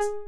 you